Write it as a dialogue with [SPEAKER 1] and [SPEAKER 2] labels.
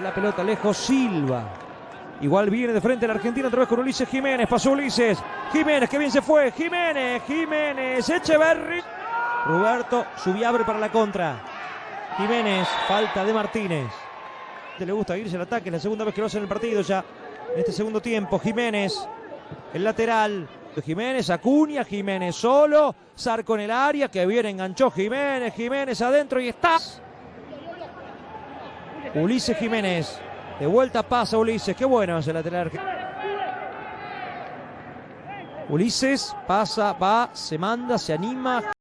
[SPEAKER 1] La pelota lejos Silva. Igual viene de frente la Argentina otra vez con Ulises Jiménez. Pasó Ulises. Jiménez, que bien se fue. Jiménez, Jiménez, Echeverri. Roberto Subiabre para la contra. Jiménez, falta de Martínez. Le gusta irse al ataque, es la segunda vez que lo hace en el partido ya. En este segundo tiempo, Jiménez, el lateral. Jiménez, Acuña, Jiménez solo. Zarco en el área, que bien enganchó Jiménez, Jiménez adentro y está. Ulises Jiménez. De vuelta pasa Ulises. Qué bueno ese lateral. Ulises pasa, va, se manda, se anima.